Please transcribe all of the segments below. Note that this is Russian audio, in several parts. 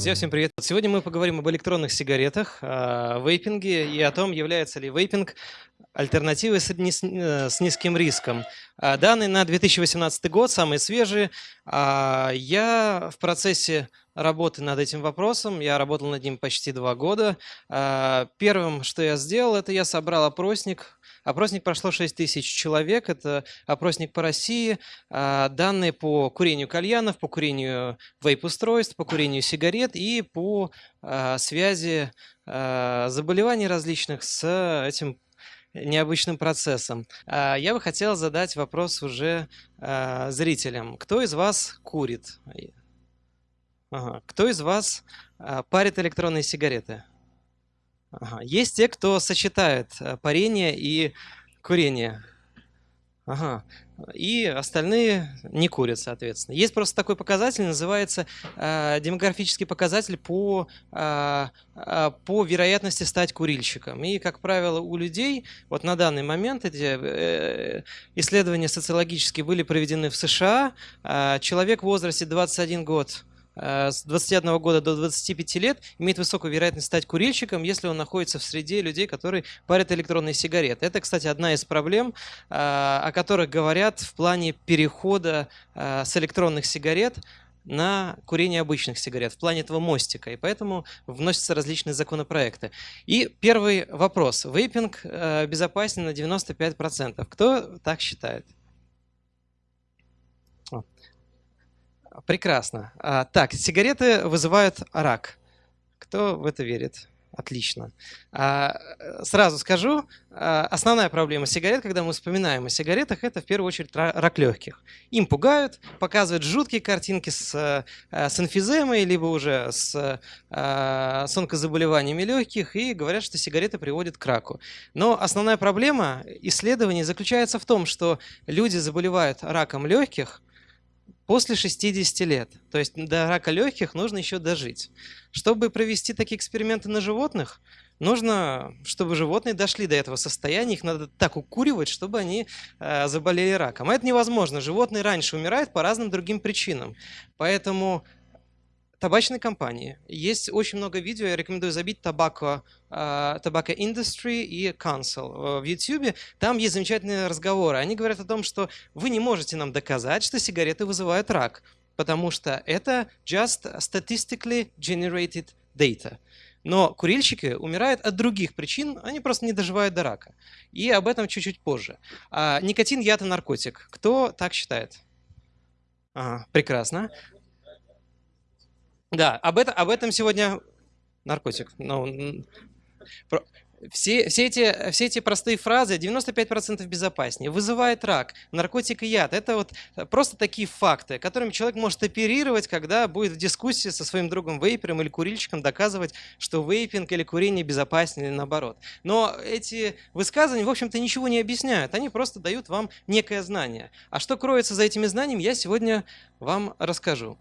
Друзья, всем привет! Сегодня мы поговорим об электронных сигаретах, о вейпинге и о том, является ли вейпинг альтернативой с, э, с низким риском. А, данные на 2018 год, самые свежие. А, я в процессе работы над этим вопросом, я работал над ним почти два года. А, первым, что я сделал, это я собрал опросник Опросник прошло 6 тысяч человек, это опросник по России, данные по курению кальянов, по курению вейп-устройств, по курению сигарет и по связи заболеваний различных с этим необычным процессом. Я бы хотел задать вопрос уже зрителям. Кто из вас курит? Ага. Кто из вас парит электронные сигареты? Ага. Есть те, кто сочетает парение и курение. Ага. И остальные не курят, соответственно. Есть просто такой показатель, называется э, демографический показатель по, э, э, по вероятности стать курильщиком. И, как правило, у людей, вот на данный момент эти э, исследования социологические были проведены в США. Э, человек в возрасте 21 год с 21 года до 25 лет имеет высокую вероятность стать курильщиком, если он находится в среде людей, которые парят электронные сигареты. Это, кстати, одна из проблем, э, о которых говорят в плане перехода э, с электронных сигарет на курение обычных сигарет в плане этого мостика, и поэтому вносятся различные законопроекты. И первый вопрос. Вейпинг безопасен на 95%. Кто так считает? Прекрасно. А, так, сигареты вызывают рак. Кто в это верит? Отлично. А, сразу скажу, а, основная проблема сигарет, когда мы вспоминаем о сигаретах, это в первую очередь рак легких. Им пугают, показывают жуткие картинки с, с эмфиземой, либо уже с, с онкозаболеваниями легких, и говорят, что сигареты приводят к раку. Но основная проблема исследований заключается в том, что люди заболевают раком легких, после 60 лет. То есть до рака легких нужно еще дожить. Чтобы провести такие эксперименты на животных, нужно, чтобы животные дошли до этого состояния, их надо так укуривать, чтобы они э, заболели раком. А это невозможно. Животные раньше умирают по разным другим причинам. Поэтому табачной компании. Есть очень много видео, я рекомендую забить Tobacco, uh, Tobacco Industry и Council в YouTube. Там есть замечательные разговоры. Они говорят о том, что вы не можете нам доказать, что сигареты вызывают рак, потому что это just statistically generated data. Но курильщики умирают от других причин, они просто не доживают до рака. И об этом чуть-чуть позже. А, никотин, яд и наркотик. Кто так считает? Ага, прекрасно. Да, об, это, об этом сегодня наркотик. Ну, все, все, эти, все эти простые фразы 95% безопаснее. Вызывает рак, наркотик и яд. Это вот просто такие факты, которыми человек может оперировать, когда будет в дискуссии со своим другом вейпером или курильщиком доказывать, что вейпинг или курение безопаснее или наоборот. Но эти высказывания, в общем-то, ничего не объясняют. Они просто дают вам некое знание. А что кроется за этими знаниями, я сегодня вам расскажу.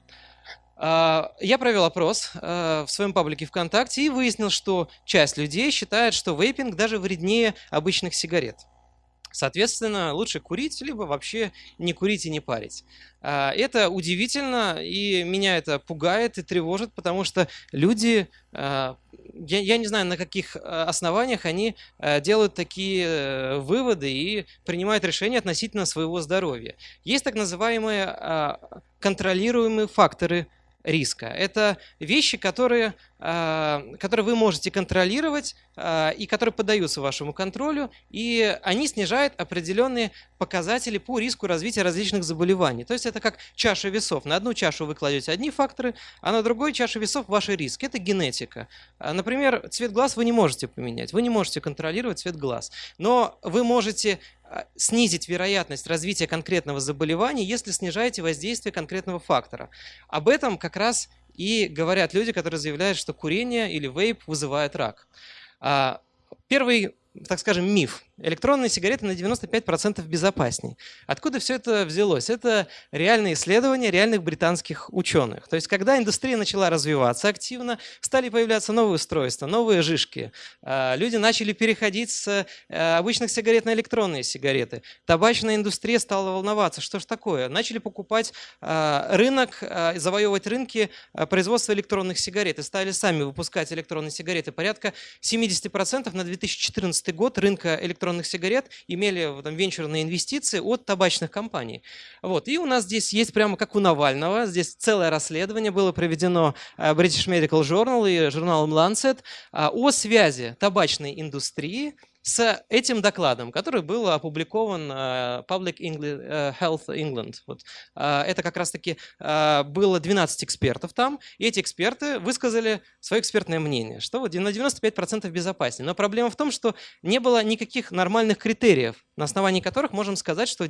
А, я провел опрос а, в своем паблике ВКонтакте и выяснил, что часть людей считает, что вейпинг даже вреднее обычных сигарет. Соответственно, лучше курить, либо вообще не курить и не парить. А, это удивительно, и меня это пугает и тревожит, потому что люди, я, я не знаю, на каких основаниях они делают такие э, выводы и принимают решения относительно своего здоровья. Есть так называемые контролируемые факторы риска. Это вещи, которые, которые вы можете контролировать а, и которые поддаются вашему контролю, и они снижают определенные показатели по риску развития различных заболеваний. То есть это как чаша весов. На одну чашу вы кладете одни факторы, а на другой чашу весов ваши риски. Это генетика. А, например, цвет глаз вы не можете поменять, вы не можете контролировать цвет глаз, но вы можете снизить вероятность развития конкретного заболевания, если снижаете воздействие конкретного фактора. Об этом как раз и говорят люди, которые заявляют, что курение или вейп вызывает рак. А, первый так скажем, миф. Электронные сигареты на 95% безопаснее. Откуда все это взялось? Это реальные исследования реальных британских ученых. То есть, когда индустрия начала развиваться активно, стали появляться новые устройства, новые жишки. А, люди начали переходить с э, обычных сигарет на электронные сигареты. Табачная индустрия стала волноваться, что же такое. Начали покупать а, рынок, а, завоевывать рынки производства электронных сигарет и стали сами выпускать электронные сигареты. Порядка 70% на 2014 год рынка электронных сигарет имели там, венчурные инвестиции от табачных компаний. Вот. И у нас здесь есть прямо как у Навального, здесь целое расследование было проведено э, British Medical Journal и журналом Lancet а, о связи табачной индустрии с этим докладом, который был опубликован uh, Public uh, Health England. Вот. Uh, это как раз-таки было 12 экспертов там, и эти эксперты высказали свое экспертное мнение, что вот на 95% безопаснее. Но проблема в том, что не было никаких нормальных критериев, на основании которых можем сказать, что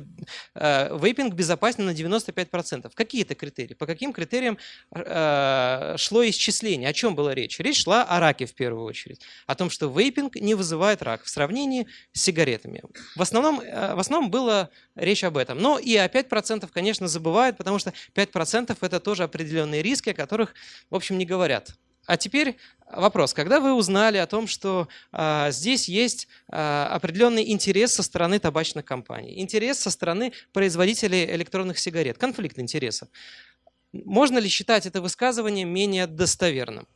вейпинг безопасен на 95%. Какие это критерии? По каким критериям шло исчисление? О чем была речь? Речь шла о раке в первую очередь. О том, что вейпинг не вызывает рак в сравнении с сигаретами. В основном, э, в основном была речь об этом. Но и о 5%, конечно, забывают, потому что 5% это тоже определенные риски, о которых, в общем, не говорят. А теперь вопрос. Когда вы узнали о том, что а, здесь есть а, определенный интерес со стороны табачных компаний, интерес со стороны производителей электронных сигарет, конфликт интересов, можно ли считать это высказывание менее достоверным?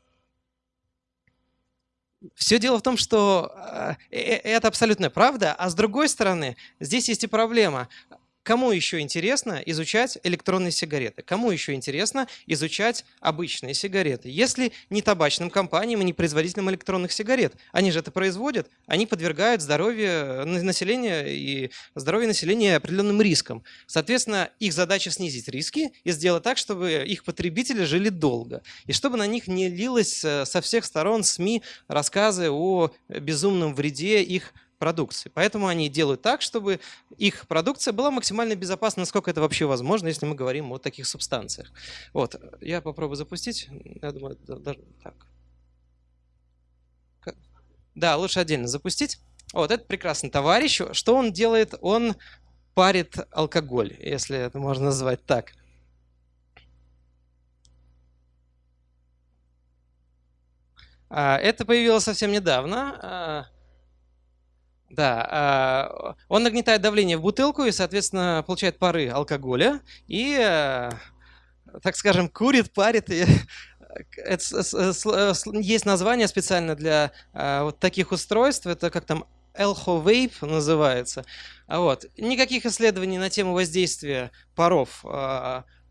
Все дело в том, что э, э, это абсолютная правда, а с другой стороны, здесь есть и проблема. Кому еще интересно изучать электронные сигареты? Кому еще интересно изучать обычные сигареты? Если не табачным компаниям и не производителям электронных сигарет. Они же это производят, они подвергают здоровье населения и здоровье населения определенным рискам. Соответственно, их задача снизить риски и сделать так, чтобы их потребители жили долго. И чтобы на них не лилось э, со всех сторон СМИ рассказы о безумном вреде их продукции. Поэтому они делают так, чтобы их продукция была максимально безопасна, насколько это вообще возможно, если мы говорим о таких субстанциях. Вот, я попробую запустить. Я думаю, даже так. Да, лучше отдельно запустить. Вот, это прекрасный товарищ. Что он делает? Он парит алкоголь, если это можно назвать так. А, это появилось совсем недавно. А, да, а, он нагнетает давление в бутылку и, соответственно, получает пары алкоголя и, э, так скажем, курит, парит. И есть название специально для а, вот таких устройств. Это как там Vape называется. Вот. Никаких исследований на тему воздействия паров а, Э,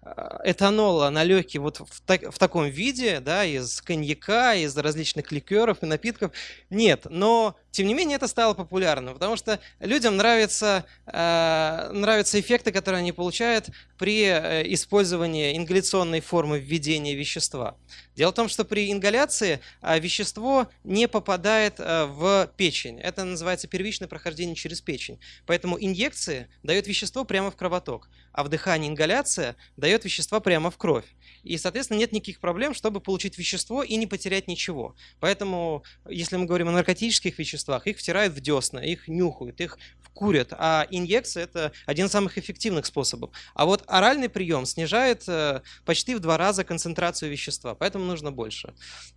этанола на легкие вот в, так, в таком виде, да, из коньяка, из различных ликеров и напитков, нет. Но, тем не менее, это стало популярным, потому что людям нравятся, э, нравятся эффекты, которые они получают при э, использовании ингаляционной формы введения вещества. Дело в том, что при ингаляции э, вещество не попадает э, в печень. Это называется первичное прохождение через печень. Поэтому инъекции дают вещество прямо в кровоток, а вдыхание ингаляция дает вещества прямо в кровь. И, соответственно, нет никаких проблем, чтобы получить вещество и не потерять ничего. Поэтому, если мы говорим о наркотических веществах, их втирают в десна, их нюхают, их курят, а инъекция – это один из самых эффективных способов. А вот оральный прием снижает э, почти в два раза концентрацию вещества, поэтому нужно больше.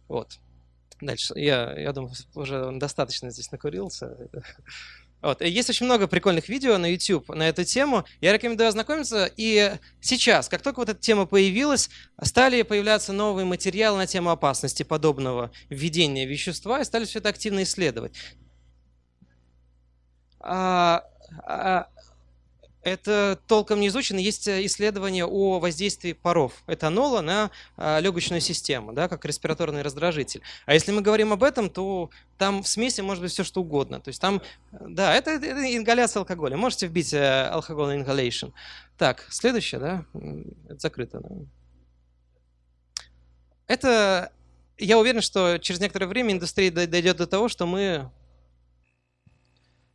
Вот. Дальше. Я, я думаю, уже достаточно здесь накурился. Вот. Есть очень много прикольных видео на YouTube на эту тему. Я рекомендую ознакомиться. И сейчас, как только вот эта тема появилась, стали появляться новые материалы на тему опасности подобного введения вещества и стали все это активно исследовать. А, а, это толком не изучено. Есть исследования о воздействии паров этанола на а, легочную систему, да, как респираторный раздражитель. А если мы говорим об этом, то там в смеси может быть все что угодно. То есть там, да, это, это ингаляция алкоголя. Можете вбить э, алкоголь inhalation. Так, следующее, да, это закрыто. Да? Это, я уверен, что через некоторое время индустрия дойдет до того, что мы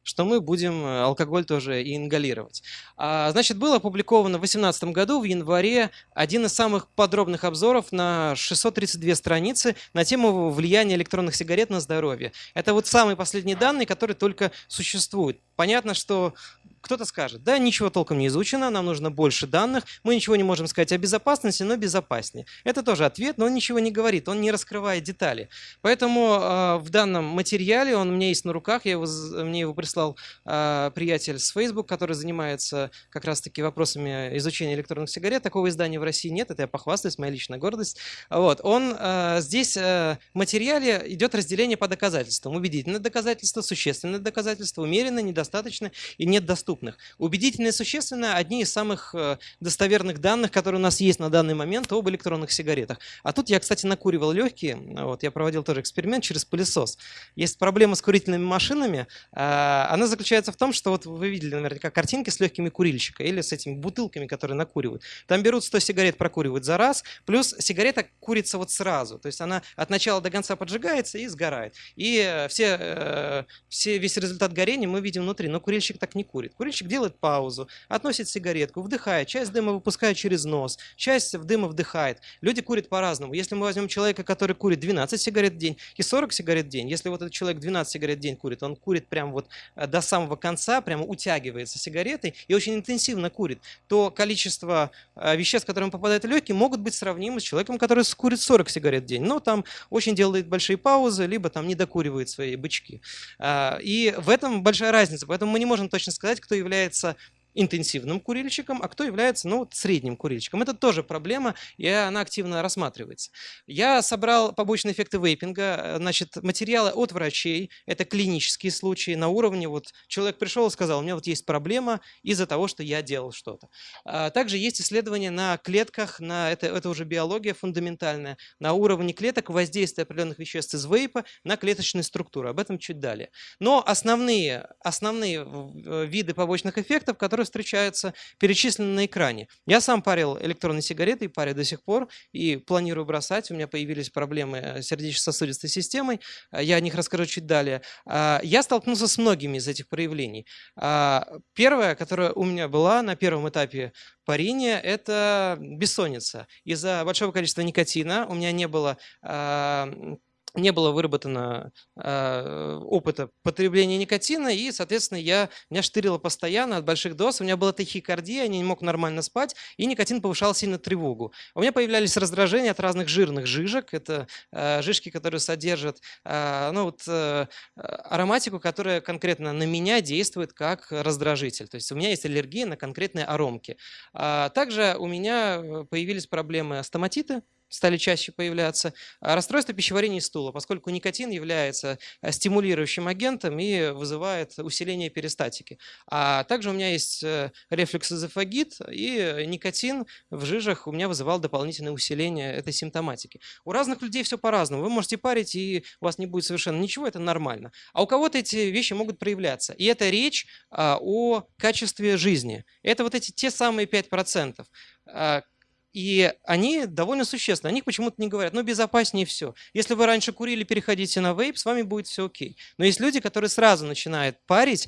что мы будем э, алкоголь тоже и ингалировать. А, значит, был опубликован в 2018 году, в январе, один из самых подробных обзоров на 632 страницы на тему влияния электронных сигарет на здоровье. Это вот самые последние данные, которые только существуют. Понятно, что кто-то скажет, да, ничего толком не изучено, нам нужно больше данных, мы ничего не можем сказать о безопасности, но безопаснее. Это тоже ответ, но он ничего не говорит, он не раскрывает детали. Поэтому э, в данном материале, он у меня есть на руках, я его, мне его прислал э, приятель с Facebook, который занимается как раз-таки вопросами изучения электронных сигарет. Такого издания в России нет, это я похвастаюсь, моя личная гордость. Вот, он э, здесь э, в материале идет разделение по доказательствам. Убедительное доказательство, существенное доказательство, умеренно, недостаточно и нет доступности доступных. Убедительно и существенно одни из самых э, достоверных данных, которые у нас есть на данный момент об электронных сигаретах. А тут я, кстати, накуривал легкие. Вот, я проводил тоже эксперимент через пылесос. Есть проблема с курительными машинами. А, она заключается в том, что вот вы видели наверняка картинки с легкими курильщика или с этими бутылками, которые накуривают. Там берут 100 сигарет, прокуривают за раз, плюс сигарета курится вот сразу. То есть она от начала до конца поджигается и сгорает. И э, все, э, все, весь результат горения мы видим внутри, но курильщик так не курит. Курильщик делает паузу, относит сигаретку, вдыхает, часть дыма выпускает через нос, часть дыма вдыхает. Люди курят по-разному. Если мы возьмем человека, который курит 12 сигарет в день и 40 сигарет в день, если вот этот человек 12 сигарет в день курит, он курит прям вот э, до самого конца, прямо утягивается сигаретой и очень интенсивно курит, то количество э, веществ, которые попадают в легкие, могут быть сравнимы с человеком, который курит 40 сигарет в день. Но там очень делает большие паузы, либо там не докуривает свои бычки. А, и в этом большая разница. Поэтому мы не можем точно сказать, кто является интенсивным курильщиком, а кто является ну, средним курильщиком. Это тоже проблема, и она активно рассматривается. Я собрал побочные эффекты вейпинга, значит, материалы от врачей, это клинические случаи на уровне, вот человек пришел и сказал, у меня вот есть проблема из-за того, что я делал что-то. А также есть исследования на клетках, на, это, это уже биология фундаментальная, на уровне клеток воздействия определенных веществ из вейпа на клеточные структуры, об этом чуть далее. Но основные, основные э, виды побочных эффектов, которые которые встречаются, перечислены на экране. Я сам парил электронные сигареты и парю до сих пор, и планирую бросать. У меня появились проблемы с сердечно-сосудистой системой, а, я о них расскажу чуть далее. А, я столкнулся с многими из этих проявлений. А, первое, которое у меня была на первом этапе парения, это бессонница. Из-за большого количества никотина у меня не было не было выработано э, опыта потребления никотина, и, соответственно, я, меня штырило постоянно от больших доз, у меня была тахикардия, я не мог нормально спать, и никотин повышал сильно тревогу. У меня появлялись раздражения от разных жирных жижек, это э, жижки, которые содержат э, ну, вот, э, ароматику, которая конкретно на меня действует как раздражитель. То есть у меня есть аллергия на конкретные аромки. А также у меня э, появились проблемы астоматиты, стали чаще появляться. А расстройство пищеварения и стула, поскольку никотин является э, стимулирующим агентом и вызывает усиление перистатики. А также у меня есть э, рефлюкс-эзофагит, и никотин в жижах у меня вызывал дополнительное усиление этой симптоматики. У разных людей все по-разному. Вы можете парить, и у вас не будет совершенно ничего, это нормально. А у кого-то эти вещи могут проявляться. И это речь а, о качестве жизни. Это вот эти те самые 5%. И они довольно существенны. О них почему-то не говорят. Ну, безопаснее все. Если вы раньше курили, переходите на вейп, с вами будет все окей. Но есть люди, которые сразу начинают парить,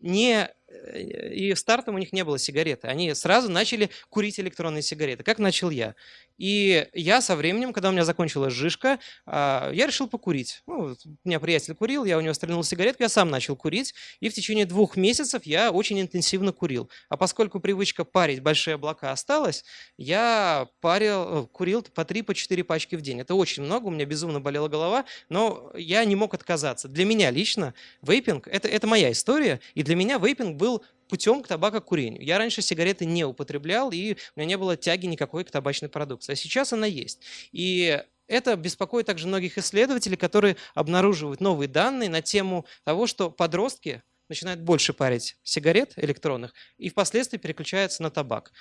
не Э, и стартом у них не было сигареты. Они сразу начали курить электронные сигареты, как начал я. И я со временем, когда у меня закончилась жишка, а, я решил покурить. Ну, у меня приятель курил, я у него стрельнул сигаретку, я сам начал курить. И в течение двух месяцев я очень интенсивно курил. А поскольку привычка парить большие облака осталась, я парил, курил по 3-4 по четыре пачки в день. Это очень много, у меня безумно болела голова, но я не мог отказаться. Для меня лично вейпинг это, – это моя история, и для меня вейпинг был путем к табакокурению. Я раньше сигареты не употреблял, и у меня не было тяги никакой к табачной продукции. А сейчас она есть. И это беспокоит также многих исследователей, которые обнаруживают новые данные на тему того, что подростки начинают больше парить сигарет электронных и впоследствии переключаются на табак.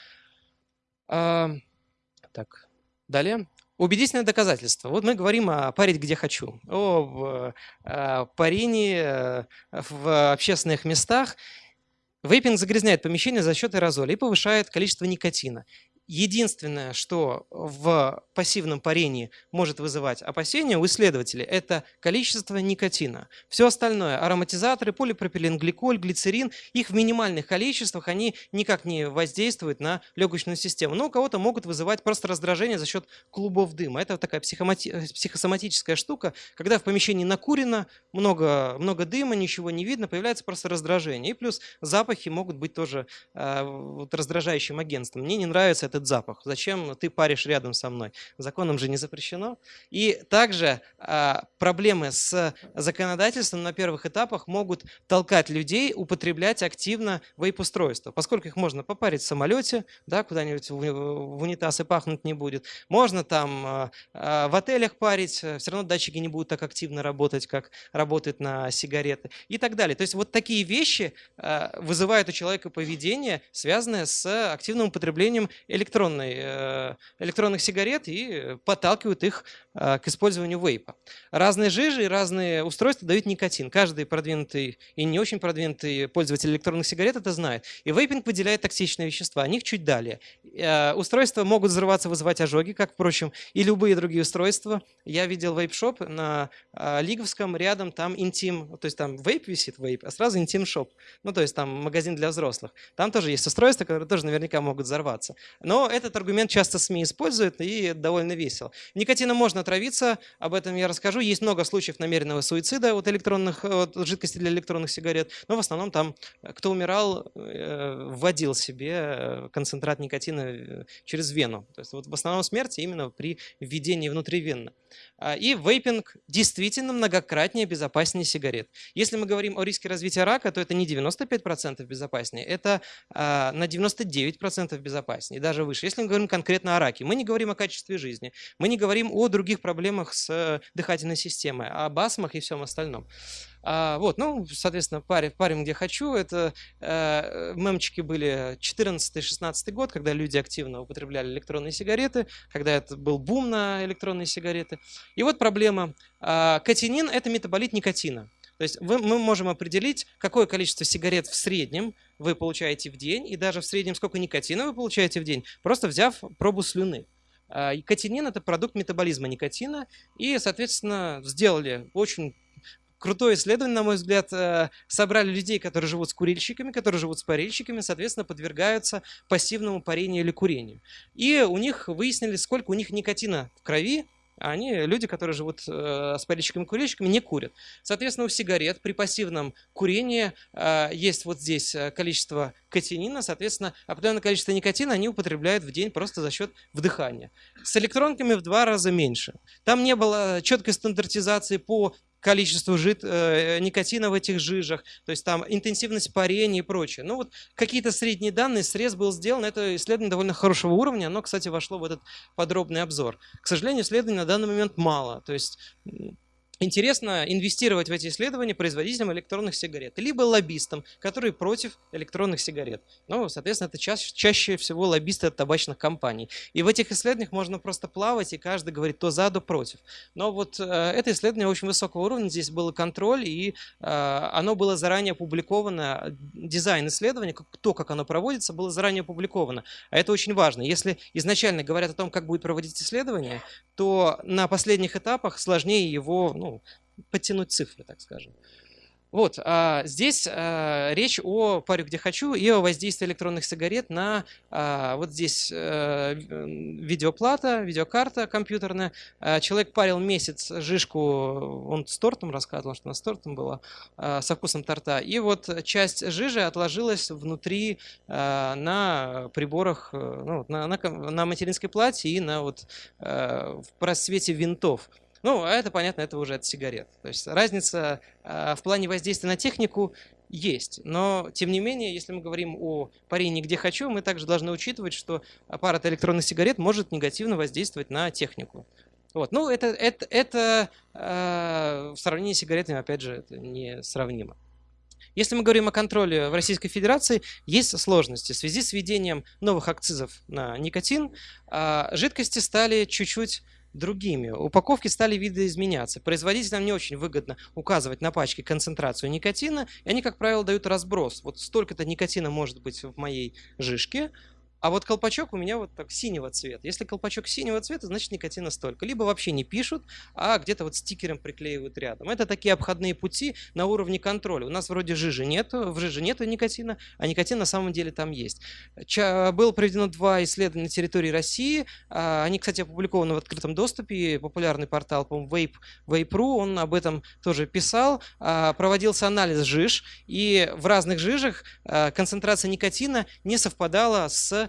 А, так, далее. Убедительное доказательство. Вот мы говорим о парить где хочу, о э, парении э, в общественных местах. Вейпинг загрязняет помещение за счет аэрозоля и повышает количество никотина. Единственное, что в пассивном парении может вызывать опасения у исследователей, это количество никотина. Все остальное, ароматизаторы, полипропиленгликоль, глицерин, их в минимальных количествах, они никак не воздействуют на легочную систему. Но у кого-то могут вызывать просто раздражение за счет клубов дыма. Это такая психосоматическая штука, когда в помещении накурено, много, много дыма, ничего не видно, появляется просто раздражение. И плюс запахи могут быть тоже э, вот, раздражающим агентством. Мне не нравится это этот запах? Зачем ты паришь рядом со мной? Законом же не запрещено. И также а, проблемы с законодательством на первых этапах могут толкать людей употреблять активно вейп-устройства, поскольку их можно попарить в самолете, да, куда-нибудь в, унитаз и пахнуть не будет. Можно там а, в отелях парить, все равно датчики не будут так активно работать, как работают на сигареты и так далее. То есть вот такие вещи а, вызывают у человека поведение, связанное с активным употреблением электронных электронной, э, электронных сигарет и подталкивают их э, к использованию вейпа. Разные жижи и разные устройства дают никотин. Каждый продвинутый и не очень продвинутый пользователь электронных сигарет это знает. И вейпинг выделяет токсичные вещества. О них чуть далее. Э, устройства могут взрываться, вызывать ожоги, как, впрочем, и любые другие устройства. Я видел вейп-шоп на Лиговском, рядом там интим, то есть там вейп висит, вейп, а сразу интим-шоп. Ну, то есть там магазин для взрослых. Там тоже есть устройства, которые тоже наверняка могут взорваться. Но этот аргумент часто СМИ используют и довольно весело. Никотином можно отравиться, об этом я расскажу. Есть много случаев намеренного суицида от, электронных, от жидкости для электронных сигарет, но в основном там, э, кто умирал, э, вводил себе э, концентрат никотина через вену. То есть вот в основном смерти именно при введении внутривенно. А, и вейпинг действительно многократнее безопаснее сигарет. Если мы говорим о риске развития рака, то это не 95% безопаснее, это а, на 99% безопаснее, даже выше. Если мы говорим конкретно о раке, мы не говорим о качестве жизни, мы не говорим о других проблемах с э, дыхательной системой, об астмах и всем остальном. А, вот, ну, соответственно, парим, парим где хочу. Это э, мемчики были 14-16 год, когда люди активно употребляли электронные сигареты, когда это был бум на электронные сигареты. И вот проблема. Э, катинин – это метаболит никотина. То есть вы, мы можем определить, какое количество сигарет в среднем вы получаете в день, и даже в среднем сколько никотина вы получаете в день, просто взяв пробу слюны. А, Катинин – это продукт метаболизма никотина, и, соответственно, сделали очень крутое исследование, на мой взгляд, э, собрали людей, которые живут с курильщиками, которые живут с парильщиками, соответственно, подвергаются пассивному парению или курению. И у них выяснили, сколько у них никотина в крови, они люди, которые живут э, с и курильщиками, не курят. Соответственно, у сигарет при пассивном курении э, есть вот здесь э, количество катинина, соответственно, определенное количество никотина они употребляют в день просто за счет вдыхания. С электронками в два раза меньше. Там не было четкой стандартизации по количество жид, э, никотина в этих жижах, то есть там интенсивность парения и прочее. Ну вот какие-то средние данные, срез был сделан, это исследование довольно хорошего уровня, оно, кстати, вошло в этот подробный обзор. К сожалению, исследований на данный момент мало, то есть интересно инвестировать в эти исследования производителям электронных сигарет, либо лоббистам, которые против электронных сигарет. Ну, соответственно, это ча чаще всего лоббисты от табачных компаний. И в этих исследованиях можно просто плавать, и каждый говорит то за, то против. Но вот э, это исследование очень высокого уровня, здесь был контроль, и э, оно было заранее опубликовано, дизайн исследования, то, как оно проводится, было заранее опубликовано. А это очень важно. Если изначально говорят о том, как будет проводить исследование, то на последних этапах сложнее его ну, подтянуть цифры, так скажем. Вот, а здесь а, речь о паре «Где хочу» и о воздействии электронных сигарет на а, вот здесь а, видеоплата, видеокарта компьютерная. А, человек парил месяц жишку, он с тортом рассказывал, что она с тортом была, а, со вкусом торта. И вот часть жижи отложилась внутри а, на приборах, ну, на, на, на материнской плате и на вот а, в просвете винтов. Ну, а это, понятно, это уже от сигарет. То есть разница э, в плане воздействия на технику есть. Но, тем не менее, если мы говорим о парении «где хочу», мы также должны учитывать, что аппарат электронных сигарет может негативно воздействовать на технику. Вот. Ну, это, это, это э, в сравнении с сигаретами, опять же, это не сравнимо. Если мы говорим о контроле в Российской Федерации, есть сложности. В связи с введением новых акцизов на никотин, э, жидкости стали чуть-чуть другими. Упаковки стали видоизменяться. Производителям не очень выгодно указывать на пачке концентрацию никотина, и они, как правило, дают разброс. Вот столько-то никотина может быть в моей жишке, А вот колпачок у меня вот так синего цвета. Если колпачок синего цвета, значит никотина столько. Либо вообще не пишут, а где-то вот стикером приклеивают рядом. Это такие обходные пути на уровне контроля. У нас вроде жижи нету, в жиже нету никотина, а никотин на самом деле там есть. Ча было проведено два исследования на территории России. А, они, кстати, опубликованы в открытом доступе. Популярный портал, по-моему, Vape, Vape.ru, он об этом тоже писал. А, проводился анализ жиж, и в разных жижах а, концентрация никотина не совпадала с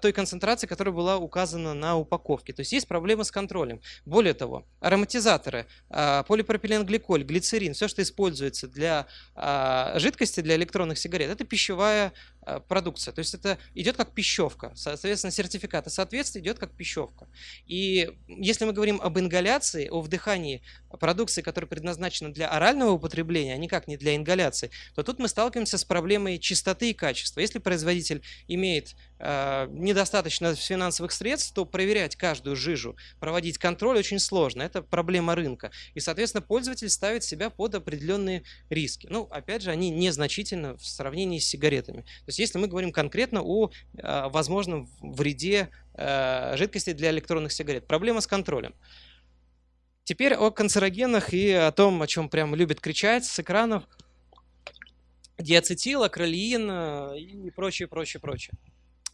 той концентрации, которая была указана на упаковке. То есть есть проблемы с контролем. Более того, ароматизаторы, а, полипропиленгликоль, глицерин, все, что используется для а, жидкости, для электронных сигарет, это пищевая продукция. То есть это идет как пищевка. Соответственно, сертификат о соответствии идет как пищевка. И если мы говорим об ингаляции, о вдыхании продукции, которая предназначена для орального употребления, а никак не для ингаляции, то тут мы сталкиваемся с проблемой чистоты и качества. Если производитель имеет недостаточно финансовых средств, то проверять каждую жижу, проводить контроль очень сложно. Это проблема рынка. И, соответственно, пользователь ставит себя под определенные риски. Ну, опять же, они незначительны в сравнении с сигаретами. То есть, если мы говорим конкретно о э, возможном вреде э, жидкости для электронных сигарет. Проблема с контролем. Теперь о канцерогенах и о том, о чем прям любят кричать с экранов. Диацетил, акролеин и прочее, прочее, прочее.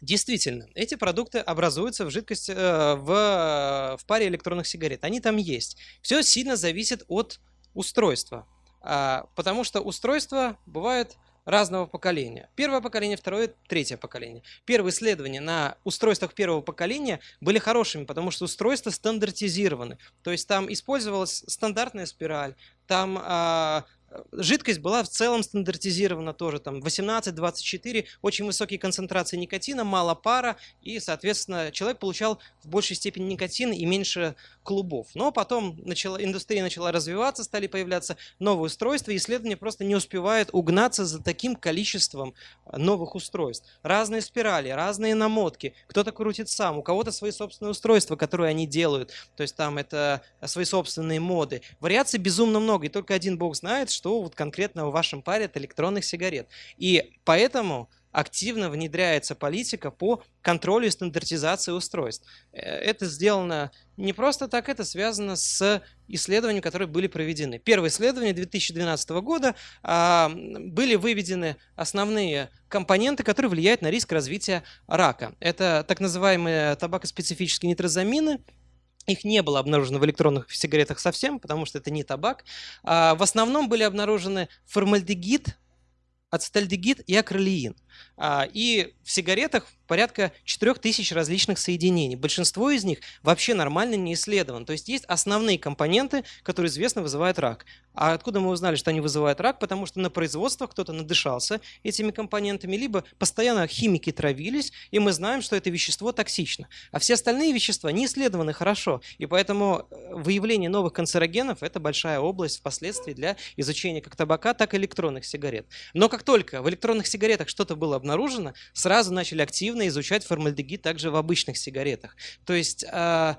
Действительно, эти продукты образуются в жидкости, э, в, э, в паре электронных сигарет. Они там есть. Все сильно зависит от устройства. А, потому что устройства бывают разного поколения. Первое поколение, второе, третье поколение. Первые исследования на устройствах первого поколения были хорошими, потому что устройства стандартизированы. То есть там использовалась стандартная спираль, там а, Жидкость была в целом стандартизирована тоже, там 18-24, очень высокие концентрации никотина, мало пара, и, соответственно, человек получал в большей степени никотин и меньше клубов. Но потом начала, индустрия начала развиваться, стали появляться новые устройства, и исследования просто не успевают угнаться за таким количеством новых устройств. Разные спирали, разные намотки, кто-то крутит сам, у кого-то свои собственные устройства, которые они делают, то есть там это свои собственные моды. Вариаций безумно много, и только один бог знает, что вот конкретно в вашем паре от электронных сигарет. И поэтому активно внедряется политика по контролю и стандартизации устройств. Э, это сделано не просто так, это связано с исследованиями, которые были проведены. Первое исследование 2012 года а, были выведены основные компоненты, которые влияют на риск развития рака. Это так называемые табакоспецифические нитрозамины, их не было обнаружено в электронных сигаретах совсем, потому что это не табак. А в основном были обнаружены формальдегид, ацетальдегид и акролеин. А, и в сигаретах порядка 4000 различных соединений. Большинство из них вообще нормально не исследовано. То есть есть основные компоненты, которые известно вызывают рак. А откуда мы узнали, что они вызывают рак? Потому что на производствах кто-то надышался этими компонентами, либо постоянно химики травились, и мы знаем, что это вещество токсично. А все остальные вещества не исследованы хорошо, и поэтому э, выявление новых канцерогенов – это большая область впоследствии для изучения как табака, так и электронных сигарет. Но как только в электронных сигаретах что-то было обнаружено, сразу начали активно изучать формальдегид также в обычных сигаретах. То есть а,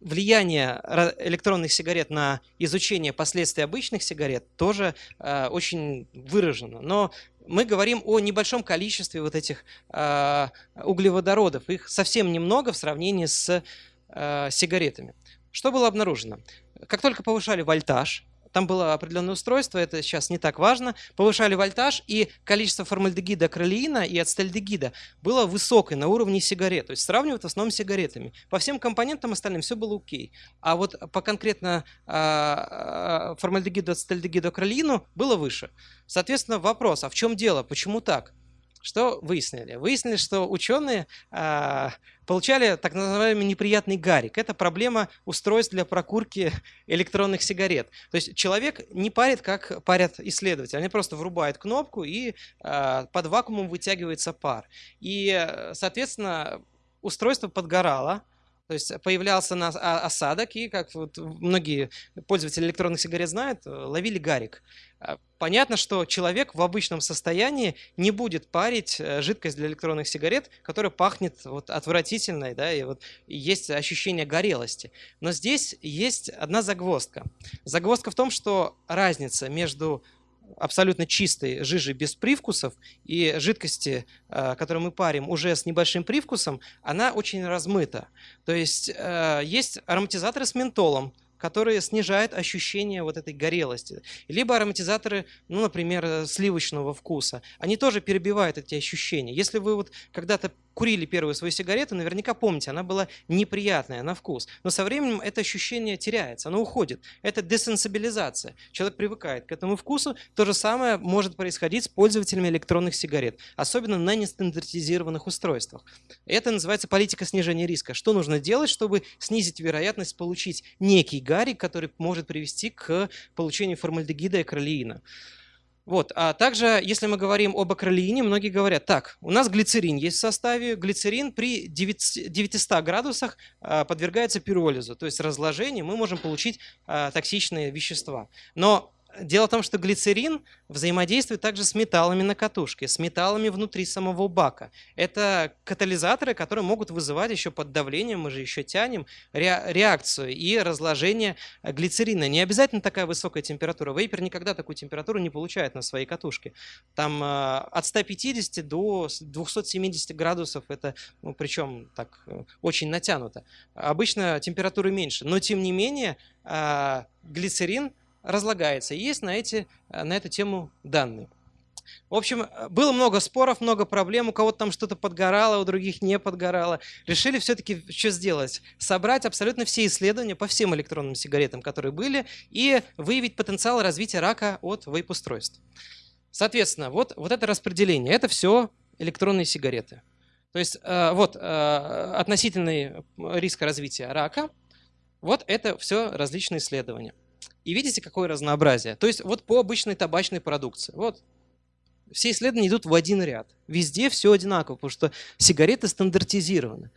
влияние электронных сигарет на изучение последствий обычных сигарет тоже э, очень выражено. Но мы говорим о небольшом количестве вот этих э, углеводородов. Их совсем немного в сравнении с э, сигаретами. Что было обнаружено? Как только повышали вольтаж, там было определенное устройство, это сейчас не так важно. Повышали вольтаж, и количество формальдегида, кролеина и ацетальдегида было высокое, на уровне сигарет. То есть сравнивают в основном с сигаретами. По всем компонентам остальным все было окей. А вот по конкретно а, а, формальдегиду, ацетальдегиду, кролеину было выше. Соответственно, вопрос, а в чем дело? Почему так? Что выяснили? Выяснили, что ученые а, получали так называемый неприятный гарик. Это проблема устройств для прокурки электронных сигарет. То есть человек не парит, как парят исследователи. Они просто врубают кнопку и а, под вакуумом вытягивается пар. И, соответственно, устройство подгорало, то есть появлялся на осадок, и, как вот многие пользователи электронных сигарет знают, э, ловили гарик. А, понятно, что человек в обычном состоянии не будет парить э, жидкость для электронных сигарет, которая пахнет вот отвратительной, да, и вот есть ощущение горелости. Но здесь есть одна загвоздка. Загвоздка в том, что разница между абсолютно чистой жижи без привкусов и жидкости, э, которую мы парим уже с небольшим привкусом, она очень размыта. То есть э, есть ароматизаторы с ментолом, которые снижают ощущение вот этой горелости. Либо ароматизаторы, ну, например, сливочного вкуса. Они тоже перебивают эти ощущения. Если вы вот когда-то курили первую свою сигарету, наверняка помните, она была неприятная на вкус. Но со временем это ощущение теряется, оно уходит. Это десенсибилизация. Человек привыкает к этому вкусу. То же самое может происходить с пользователями электронных сигарет, особенно на нестандартизированных устройствах. Это называется политика снижения риска. Что нужно делать, чтобы снизить вероятность получить некий гарик, который может привести к получению формальдегида и кролеина? Вот. А также, если мы говорим об акролеине, многие говорят, так, у нас глицерин есть в составе, глицерин при 900 градусах а, подвергается пиролизу, то есть разложению, мы можем получить а, токсичные вещества. Но Дело в том, что глицерин взаимодействует также с металлами на катушке, с металлами внутри самого бака. Это катализаторы, которые могут вызывать еще под давлением, мы же еще тянем, реакцию и разложение глицерина. Не обязательно такая высокая температура. Вейпер никогда такую температуру не получает на своей катушке. Там э, от 150 до 270 градусов, это ну, причем так э, очень натянуто. Обычно температуры меньше, но тем не менее э, глицерин – разлагается. Есть на, эти, э, на эту тему данные. В общем, э, было много споров, много проблем, у кого-то там что-то подгорало, у других не подгорало. Решили все-таки что сделать? Собрать абсолютно все исследования по всем электронным сигаретам, которые были, и выявить потенциал развития рака от вейп-устройств. Соответственно, вот, вот это распределение, это все электронные сигареты. То есть э, вот относительный риск развития рака, вот это все различные исследования. И видите, какое разнообразие. То есть вот по обычной табачной продукции. Вот все исследования идут в один ряд. Везде все одинаково, потому что сигареты стандартизированы.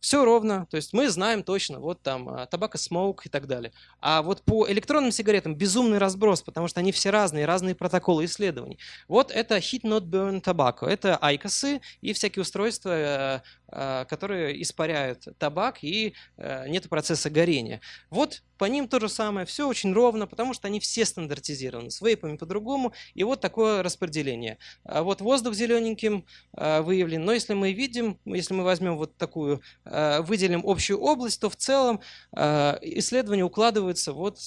Все ровно, то есть мы знаем точно, вот там табако смоук и так далее. А вот по электронным сигаретам безумный разброс, потому что они все разные, разные протоколы исследований. Вот это Heat Not Burn Tobacco, это айкосы и всякие устройства, э, э, которые испаряют табак и э, нет процесса горения. Вот по ним то же самое, все очень ровно, потому что они все стандартизированы, с вейпами по-другому, и вот такое распределение. А вот воздух зелененьким а, выявлен, но если мы видим, если мы возьмем вот такую, а, выделим общую область, то в целом исследования укладываются вот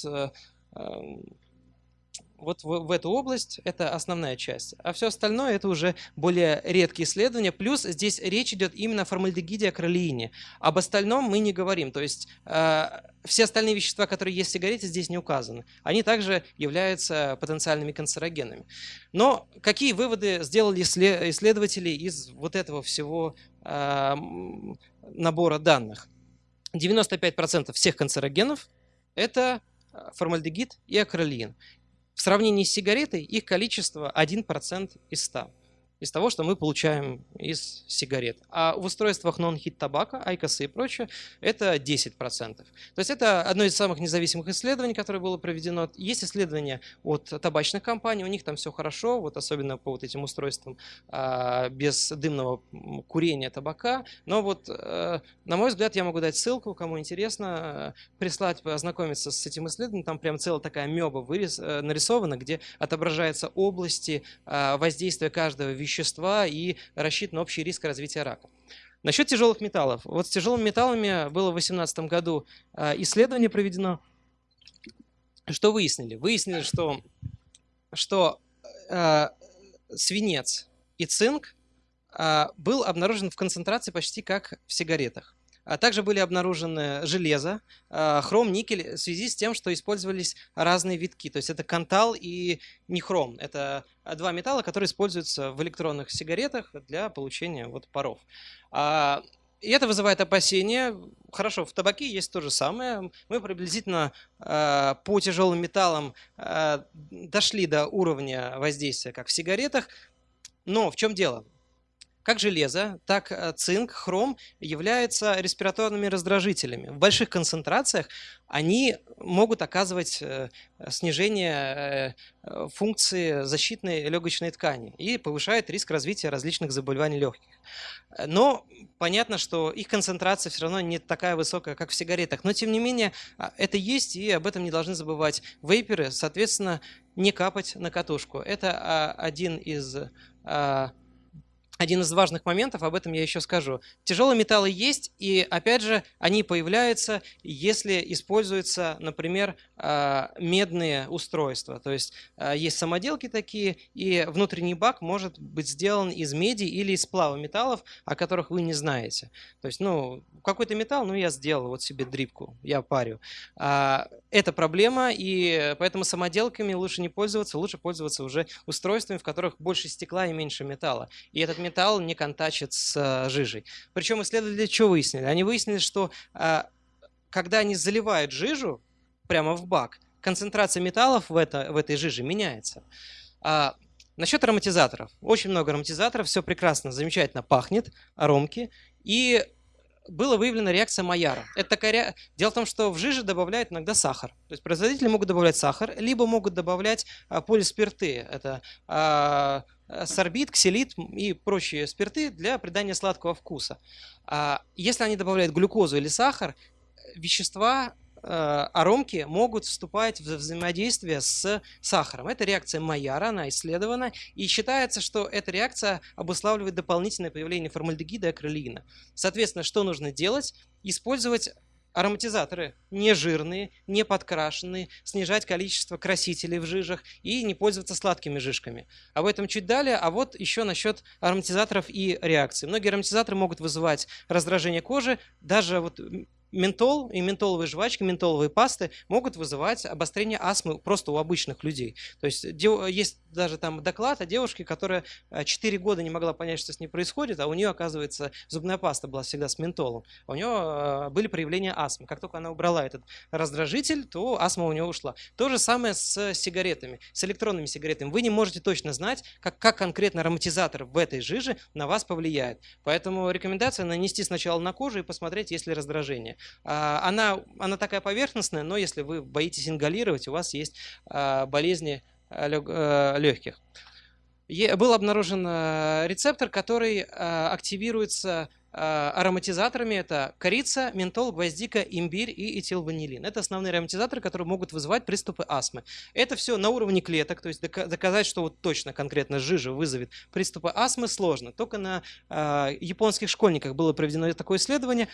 вот в, в эту область, это основная часть. А все остальное это уже более редкие исследования. Плюс здесь речь идет именно о формальдегиде, о кролеине. Об остальном мы не говорим. То есть э, все остальные вещества, которые есть в сигарете, здесь не указаны. Они также являются потенциальными канцерогенами. Но какие выводы сделали исследователи из вот этого всего э, набора данных? 95% всех канцерогенов – это э, формальдегид и акролеин. В сравнении с сигаретой их количество 1% из 100 из того, что мы получаем из сигарет. А в устройствах non-hit табака, айкосы и прочее, это 10%. То есть это одно из самых независимых исследований, которое было проведено. Есть исследования от табачных компаний, у них там все хорошо, вот особенно по вот этим устройствам а, без дымного курения табака. Но вот, а, на мой взгляд, я могу дать ссылку, кому интересно, прислать, ознакомиться с этим исследованием. Там прям целая такая меба вырис, э, нарисована, где отображаются области воздействия каждого вещества вещества и рассчитан общий риск развития рака. Насчет тяжелых металлов. Вот с тяжелыми металлами было в 2018 году а, исследование проведено. Что выяснили? Выяснили, что, что э, свинец и цинк э, был обнаружен в концентрации почти как в сигаретах. А также были обнаружены железо, а, хром, никель в связи с тем, что использовались разные витки. То есть это кантал и нехром. Это два металла, которые используются в электронных сигаретах для получения вот паров. А, и это вызывает опасения. Хорошо, в табаке есть то же самое. Мы приблизительно по тяжелым металлам дошли до уровня воздействия, как в сигаретах. Но в чем дело? Как железо, так э, цинк, хром являются респираторными раздражителями. В больших концентрациях они могут оказывать э, снижение э, функции защитной легочной ткани и повышает риск развития различных заболеваний легких. Но понятно, что их концентрация все равно не такая высокая, как в сигаретах. Но тем не менее, а, это есть, и об этом не должны забывать вейперы. Соответственно, не капать на катушку. Это а, один из а, один из важных моментов, об этом я еще скажу. Тяжелые металлы есть, и опять же, они появляются, если используются, например, а, медные устройства. То есть а, есть самоделки такие, и внутренний бак может быть сделан из меди или из сплава металлов, о которых вы не знаете. То есть, ну, какой-то металл, ну, я сделал вот себе дрипку, я парю. А, это проблема, и поэтому самоделками лучше не пользоваться, лучше пользоваться уже устройствами, в которых больше стекла и меньше металла. И этот металл не контачит с жижей. Причем исследователи что выяснили? Они выяснили, что когда они заливают жижу, прямо в бак, концентрация металлов в, это, в этой жиже меняется. А, насчет ароматизаторов. Очень много ароматизаторов, все прекрасно, замечательно пахнет, аромки. И была выявлена реакция Майяра. Это такая. Дело в том, что в жиже добавляют иногда сахар. То есть производители могут добавлять сахар, либо могут добавлять а, полиспирты. Это а, сорбит, ксилит и прочие спирты для придания сладкого вкуса. А, если они добавляют глюкозу или сахар, вещества Э, аромки могут вступать в взаимодействие с сахаром. Это реакция Майяра, она исследована, и считается, что эта реакция обуславливает дополнительное появление формальдегида и акрилина. Соответственно, что нужно делать? Использовать ароматизаторы не жирные, не подкрашенные, снижать количество красителей в жижах и не пользоваться сладкими жижками. Об этом чуть далее, а вот еще насчет ароматизаторов и реакций. Многие ароматизаторы могут вызывать раздражение кожи, даже вот ментол и ментоловые жвачки, ментоловые пасты могут вызывать обострение астмы просто у обычных людей. То есть есть даже там доклад о девушке, которая 4 э, года не могла понять, что с ней происходит, а у нее, оказывается, зубная паста была всегда с ментолом. А у нее э, были проявления астмы. Как только она убрала этот раздражитель, то астма у нее ушла. То же самое с сигаретами, с электронными сигаретами. Вы не можете точно знать, как, как конкретно ароматизатор в этой жиже на вас повлияет. Поэтому рекомендация нанести сначала на кожу и посмотреть, есть ли раздражение. А, она, она такая поверхностная, но если вы боитесь ингалировать, у вас есть а, болезни а, легких. Был обнаружен рецептор, который активируется ароматизаторами это корица, ментол, гвоздика, имбирь и этилванилин. Это основные ароматизаторы, которые могут вызывать приступы астмы. Это все на уровне клеток, то есть доказать, что вот точно конкретно жижа вызовет приступы астмы сложно. Только на э, японских школьниках было проведено такое исследование.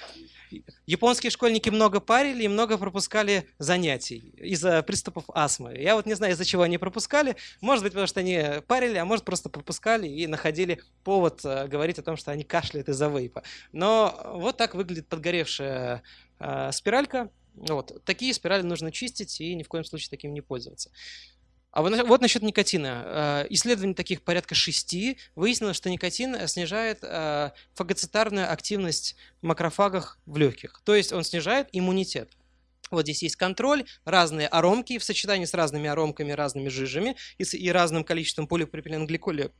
Японские школьники много парили и много пропускали занятий из-за приступов астмы. Я вот не знаю, из-за чего они пропускали. Может быть, потому что они парили, а может просто пропускали и находили повод э, говорить о том, что они кашляют из-за вейпа. Но вот так выглядит подгоревшая э, спиралька. Вот. Такие спирали нужно чистить и ни в коем случае таким не пользоваться. А вот, вот насчет никотина. Э, исследований таких порядка шести выяснилось, что никотин снижает э, фагоцитарную активность в макрофагах в легких. То есть он снижает иммунитет. Вот здесь есть контроль, разные аромки в сочетании с разными аромками, разными жижами и, с, и разным количеством полипропиленгликоля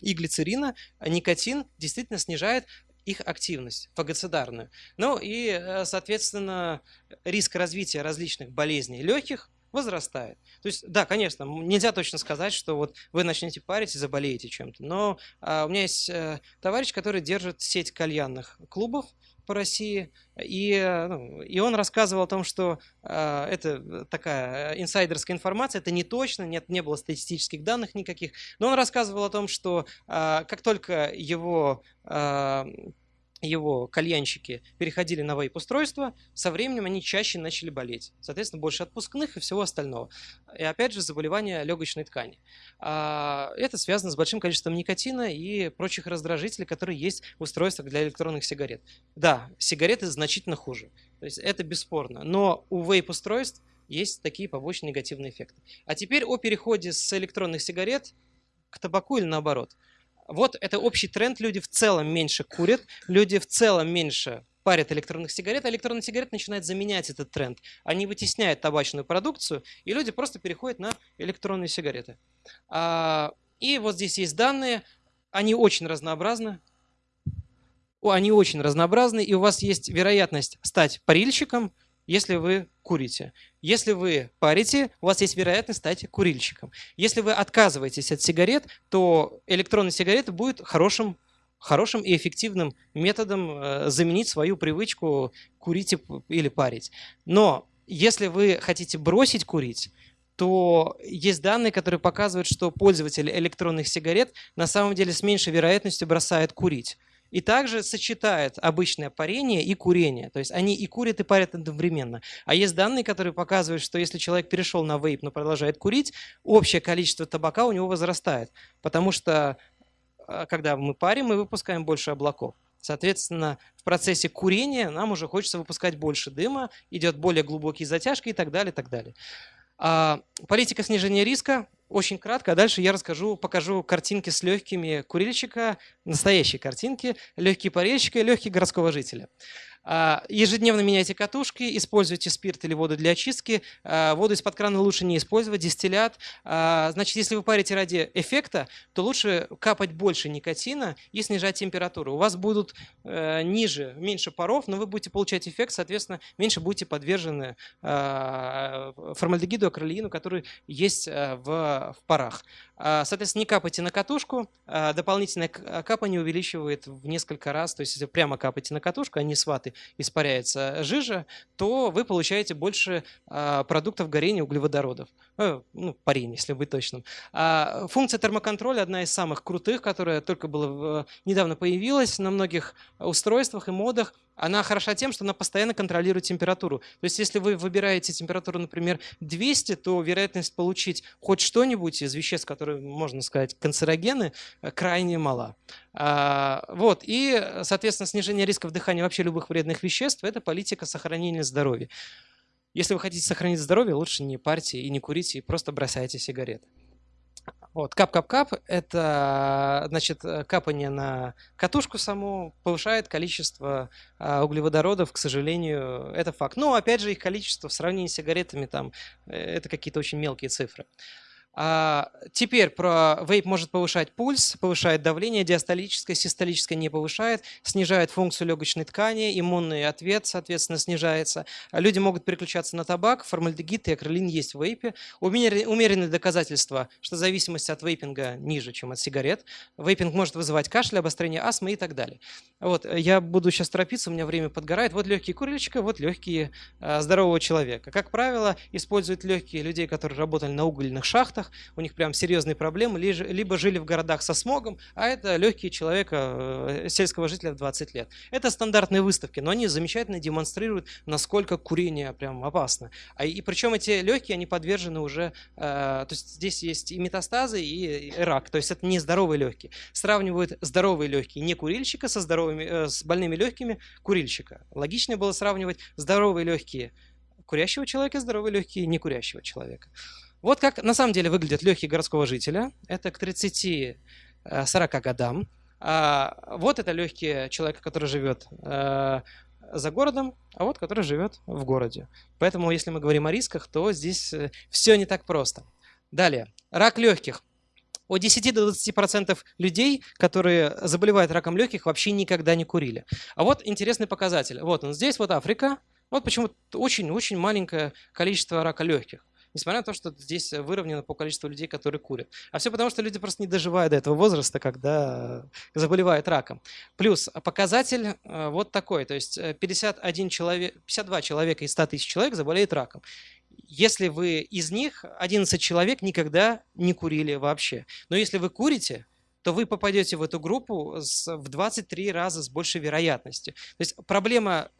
и глицерина, никотин действительно снижает их активность фагоцидарную. Ну и, э, соответственно, риск развития различных болезней легких возрастает. То есть, да, конечно, нельзя точно сказать, что вот вы начнете парить и заболеете чем-то. Но а, у меня есть а, товарищ, который держит сеть кальянных клубов, по России, и, э, ну, и он рассказывал о том, что э, это такая инсайдерская информация, это не точно, нет, не было статистических данных никаких, но он рассказывал о том, что э, как только его э, его кальянщики переходили на вейп-устройство, со временем они чаще начали болеть. Соответственно, больше отпускных и всего остального. И опять же, заболевания легочной ткани. А, это связано с большим количеством никотина и прочих раздражителей, которые есть в устройствах для электронных сигарет. Да, сигареты значительно хуже. То есть это бесспорно. Но у вейп-устройств есть такие побочные негативные эффекты. А теперь о переходе с электронных сигарет к табаку или наоборот. Вот это общий тренд. Люди в целом меньше курят, люди в целом меньше парят электронных сигарет, а электронные сигареты начинают заменять этот тренд. Они вытесняют табачную продукцию, и люди просто переходят на электронные сигареты. А, и вот здесь есть данные, они очень разнообразны. они очень разнообразны, и у вас есть вероятность стать парильщиком, если вы курите. Если вы парите, у вас есть вероятность стать курильщиком. Если вы отказываетесь от сигарет, то электронная сигарета будет хорошим, хорошим и эффективным методом э, заменить свою привычку курить или парить. Но если вы хотите бросить курить, то есть данные, которые показывают, что пользователь электронных сигарет на самом деле с меньшей вероятностью бросает курить. И также сочетает обычное парение и курение. То есть они и курят, и парят одновременно. А есть данные, которые показывают, что если человек перешел на вейп, но продолжает курить, общее количество табака у него возрастает. Потому что а, когда мы парим, мы выпускаем больше облаков. Соответственно, в процессе курения нам уже хочется выпускать больше дыма, идет более глубокие затяжки и так далее, и так далее. А, политика снижения риска очень кратко, а дальше я расскажу, покажу картинки с легкими курильщика, настоящие картинки, легкие парильщика и легкие городского жителя. А, ежедневно меняйте катушки, используйте спирт или воду для очистки. А, воду из-под крана лучше не использовать, дистиллят. А, значит, если вы парите ради эффекта, то лучше капать больше никотина и снижать температуру. У вас будут э, ниже, меньше паров, но вы будете получать эффект, соответственно, меньше будете подвержены формальдегиду, акролеину, который есть э, в, в парах. Соответственно, не капайте на катушку, дополнительное капание увеличивает в несколько раз, то есть если прямо капаете на катушку, а не с ваты, испаряется жижа, то вы получаете больше а, продуктов горения углеводородов. Э, ну, парень, если быть точным. А функция термоконтроля одна из самых крутых, которая только была, недавно появилась на многих устройствах и модах. Она хороша тем, что она постоянно контролирует температуру. То есть если вы выбираете температуру, например, 200, то вероятность получить хоть что-нибудь из веществ, которые, можно сказать, канцерогены, э, крайне мала. А, вот. И, соответственно, снижение риска вдыхания вообще любых вредных веществ – это политика сохранения здоровья. Если вы хотите сохранить здоровье, лучше не парьте и не курите, и просто бросайте сигареты. Вот, кап-кап-кап – это, значит, капание на катушку саму повышает количество а, углеводородов, к сожалению, это факт. Но, опять же, их количество в сравнении с сигаретами, там, э, это какие-то очень мелкие цифры. А, теперь про вейп может повышать пульс, повышает давление, диастолическое, систолическое не повышает, снижает функцию легочной ткани, иммунный ответ, соответственно, снижается. Люди могут переключаться на табак, формальдегид и акрилин есть в вейпе. Умеренные доказательства, что зависимость от вейпинга ниже, чем от сигарет. Вейпинг может вызывать кашель, обострение астмы и так далее. Вот, я буду сейчас торопиться, у меня время подгорает. Вот легкие курильщика, вот легкие а, здорового человека. Как правило, используют легкие людей, которые работали на угольных шахтах, городах, у них прям серьезные проблемы, либо жили в городах со смогом, а это легкие человека, э, сельского жителя в 20 лет. Это стандартные выставки, но они замечательно демонстрируют, насколько курение прям опасно. А, и причем эти легкие, они подвержены уже, э, то есть здесь есть и метастазы, и, рак, то есть это не здоровые легкие. Сравнивают здоровые легкие не курильщика со, здоровыми, э, с больными легкими курильщика. Логичнее было сравнивать здоровые легкие курящего человека, здоровые легкие некурящего человека. Вот как на самом деле выглядят легкие городского жителя. Это к 30-40 э, годам. А вот это легкие человека, который живет э, за городом, а вот который живет в городе. Поэтому, если мы говорим о рисках, то здесь э, все не так просто. Далее. Рак легких. От 10 до 20% людей, которые заболевают раком легких, вообще никогда не курили. А вот интересный показатель. Вот он здесь, вот Африка. Вот почему очень-очень маленькое количество рака легких несмотря на то, что здесь выровнено по количеству людей, которые курят. А все потому, что люди просто не доживают до этого возраста, когда заболевают раком. Плюс показатель э, вот такой, то есть 51 человек, 52 человека из 100 тысяч человек заболеют раком. Если вы из них, 11 человек никогда не курили вообще. Но если вы курите, то вы попадете в эту группу с, в 23 раза с большей вероятностью. То есть проблема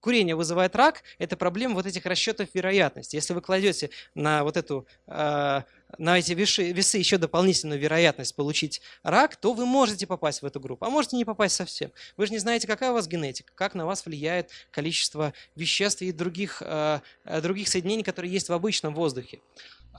курение вызывает рак, это проблема вот этих расчетов вероятности. Если вы кладете на вот эту, э, на эти весы, весы еще дополнительную вероятность получить рак, то вы можете попасть в эту группу, а можете не попасть совсем. Вы же не знаете, какая у вас генетика, как на вас влияет количество веществ и других, э, других соединений, которые есть в обычном воздухе.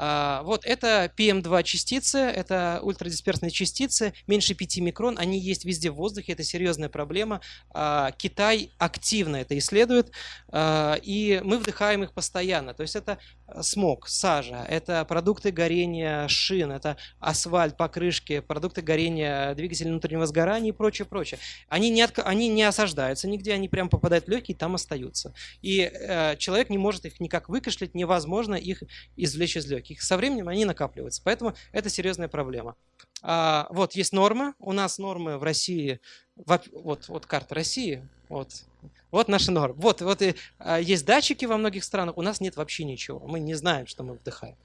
А, вот это PM2 частицы, это ультрадисперсные частицы, меньше 5 микрон, они есть везде в воздухе, это серьезная проблема. А, Китай активно это исследует, а, и мы вдыхаем их постоянно. То есть это смог, сажа, это продукты горения шин, это асфальт, покрышки, продукты горения двигателей внутреннего сгорания и прочее, прочее. Они не, от, они не осаждаются нигде, они прям попадают в легкие и там остаются. И э, человек не может их никак выкашлять, невозможно их извлечь из легких. Со временем они накапливаются, поэтому это серьезная проблема. А, вот есть нормы, у нас нормы в России, вот, вот карта России, вот, вот наши нормы. Вот, вот и, а, есть датчики во многих странах, у нас нет вообще ничего. Мы не знаем, что мы вдыхаем.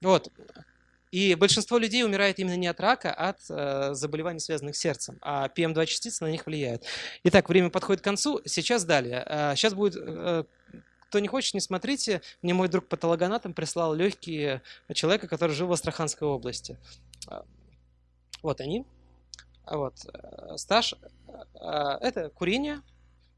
Вот. И большинство людей умирает именно не от рака, а от э, заболеваний, связанных с сердцем. А PM2 частицы на них влияют. Итак, время подходит к концу. Сейчас далее. Э, сейчас будет... Э, кто не хочет, не смотрите. Мне мой друг патологоанатом прислал легкие человека, который жил в Астраханской области. Вот они. Вот. Э, стаж. Э, это курение,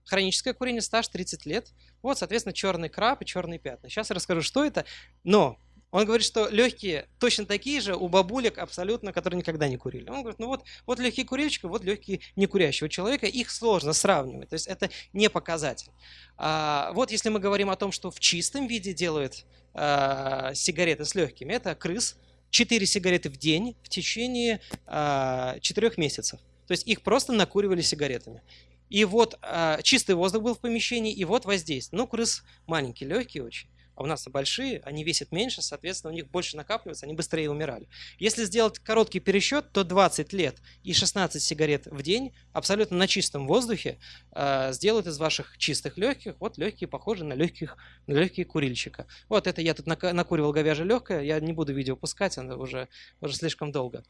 Хроническое курение, стаж 30 лет. Вот, соответственно, черный краб и черные пятна. Сейчас я расскажу, что это. Но он говорит, что легкие точно такие же у бабулек абсолютно, которые никогда не курили. Он говорит, ну вот, вот легкие курильщика, вот легкие некурящего человека. Их сложно сравнивать, то есть это не показатель. А, вот если мы говорим о том, что в чистом виде делают а, сигареты с легкими, это крыс. 4 сигареты в день в течение а, 4 месяцев. То есть их просто накуривали сигаретами. И вот а, чистый воздух был в помещении, и вот воздействие. Ну, крыс маленькие, легкие очень. А у нас большие, они весят меньше, соответственно, у них больше накапливается, они быстрее умирали. Если сделать короткий пересчет, то 20 лет и 16 сигарет в день абсолютно на чистом воздухе э, сделают из ваших чистых легких вот легкие, похожие на, легких, на легкие курильщика. Вот это я тут накуривал говяжье легкое, я не буду видео пускать, оно уже, уже слишком долго.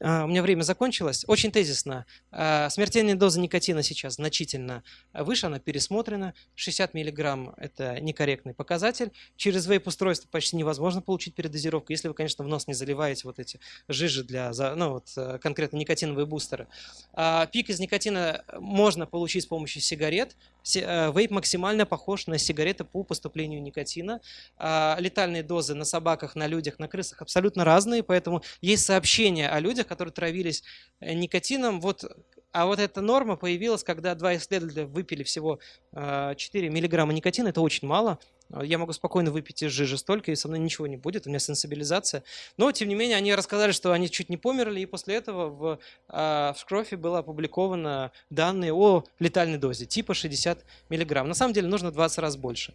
А, у меня время закончилось. Очень тезисно. А, смертельная доза никотина сейчас значительно выше, она пересмотрена. 60 мг – это некорректный показатель. Через вейп-устройство почти невозможно получить передозировку, если вы, конечно, в нос не заливаете вот эти жижи для, ну, вот, э, конкретно никотиновые бустеры. А, пик из никотина можно получить с помощью сигарет. Э, вейп максимально похож на сигареты по поступлению никотина. Летальные дозы на собаках, на людях, на крысах абсолютно разные, поэтому есть сообщения о людях, которые травились э, никотином. Вот, а вот эта норма появилась, когда два исследователя выпили всего 4 э, миллиграмма никотина. Это очень мало. А, я могу спокойно выпить из жижи столько, и со мной ничего не будет, у меня сенсибилизация. Но, тем не менее, они рассказали, что они чуть не померли, и после этого в, а, в Шкрофе было опубликовано данные о летальной дозе, типа 60 миллиграмм. На самом деле нужно 20 раз больше.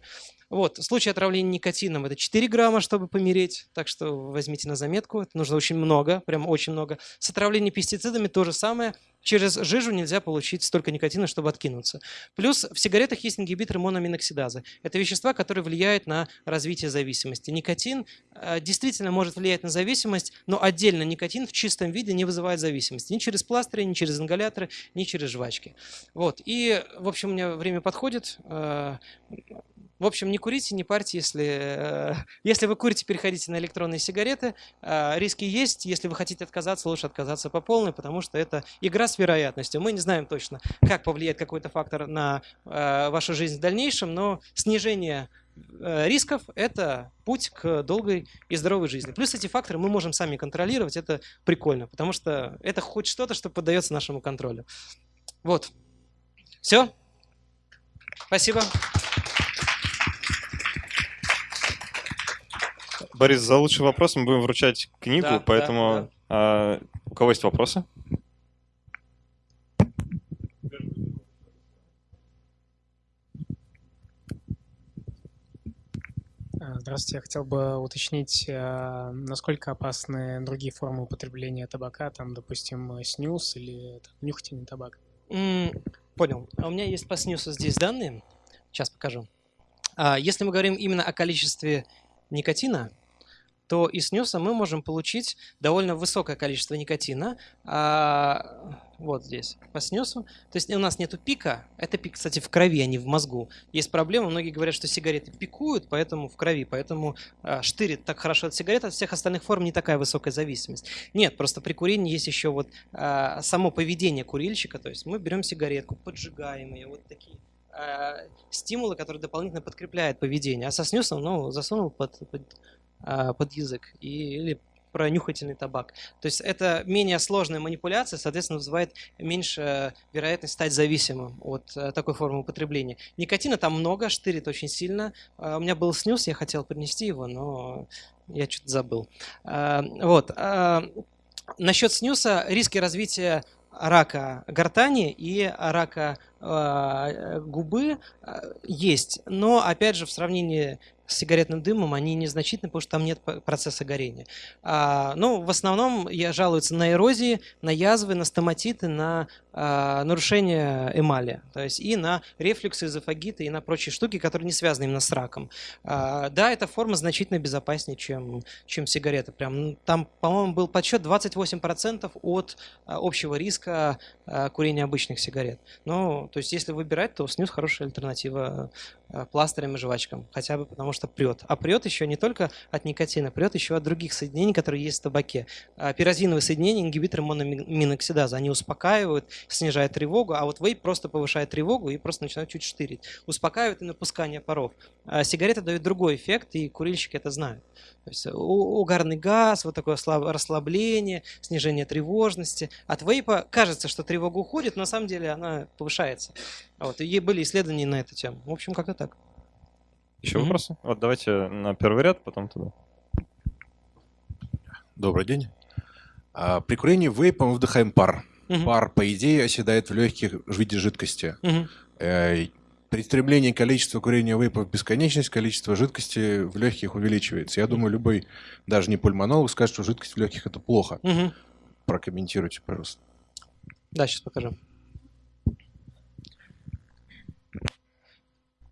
Вот, случай отравления никотином – это 4 грамма, чтобы помереть, так что возьмите на заметку, это нужно очень много, прям очень много. С отравлением пестицидами то же самое, через жижу нельзя получить столько никотина, чтобы откинуться. Плюс в сигаретах есть ингибиторы мономиноксидазы. Это вещества, которые влияют на развитие зависимости. Никотин э, действительно может влиять на зависимость, но отдельно никотин в чистом виде не вызывает зависимости. Ни через пластыри, ни через ингаляторы, ни через жвачки. Вот. И, в общем, у меня время подходит. Э, в общем, не курите, не парьте, если, э, если вы курите, переходите на электронные сигареты. Э, риски есть, если вы хотите отказаться, лучше отказаться по полной, потому что это игра с вероятностью. Мы не знаем точно, как повлияет какой-то фактор на э, вашу жизнь в дальнейшем, но снижение рисков – это путь к долгой и здоровой жизни. Плюс эти факторы мы можем сами контролировать, это прикольно, потому что это хоть что-то, что поддается нашему контролю. Вот. Все? Спасибо. Борис, за лучший вопрос мы будем вручать книгу, да, поэтому да, да. А, у кого есть вопросы? А, здравствуйте, я хотел бы уточнить, а, насколько опасны другие формы употребления табака, там, допустим, снюс или там, нюхательный табак? Mm, понял. А у меня есть по снюсу здесь данные, сейчас покажу. Если мы говорим именно о количестве никотина, то из снюса мы можем получить довольно высокое количество никотина. А, вот здесь, по снюсу. То есть у нас нету пика. Это пик, кстати, в крови, а не в мозгу. Есть проблема. Многие говорят, что сигареты пикуют, поэтому в крови. Поэтому а, штырит так хорошо от сигарет, от всех остальных форм не такая высокая зависимость. Нет, просто при курении есть еще вот а, само поведение курильщика. То есть мы берем сигаретку, поджигаем ее, вот такие а, стимулы, которые дополнительно подкрепляют поведение. А со снюсом, ну, засунул под, под под язык и, или про нюхательный табак. То есть это менее сложная манипуляция, соответственно, вызывает меньше вероятность стать зависимым от э, такой формы употребления. Никотина там много, штырит очень сильно. Э, у меня был снюс, я хотел принести его, но я что-то забыл. Э, вот. Насчет снюса риски развития рака гортани и рака губы есть, но опять же в сравнении с сигаретным дымом, они незначительны, потому что там нет процесса горения. А, ну, в основном я жалуются на эрозии, на язвы, на стоматиты, на а, нарушение эмали, то есть и на рефлюксы, эзофагиты, и на прочие штуки, которые не связаны именно с раком. А, да, эта форма значительно безопаснее, чем, чем сигарета. Прям, там, по-моему, был подсчет 28% от а, общего риска а, курения обычных сигарет. Ну, то есть если выбирать, то снюс хорошая альтернатива а, пластырям и жвачкам, хотя бы потому что прет. А прет еще не только от никотина, прет еще от других соединений, которые есть в табаке. А, пирозиновые соединения, ингибиторы мономиноксидаза, они успокаивают, снижает тревогу, а вот вейп просто повышает тревогу и просто начинает чуть штырить. Успокаивает и напускание паров. А сигареты дают другой эффект, и курильщики это знают. То есть угарный газ, вот такое расслабление, снижение тревожности. От вейпа кажется, что тревога уходит, но на самом деле она повышается. Вот, и были исследования на эту тему. В общем, как-то так. Еще mm-hmm. вопросы? Вот давайте на первый ряд, потом туда. Добрый день. А, при курении вейпа мы вдыхаем пар. Угу. Пар, по идее, оседает в легких в виде жидкости. Угу. Э, при стремлении количества курения вейпа в бесконечность, количество жидкости в легких увеличивается. Я думаю, любой, даже не пульмонолог, скажет, что жидкость в легких это плохо. Угу. Прокомментируйте, пожалуйста. Да, сейчас покажу.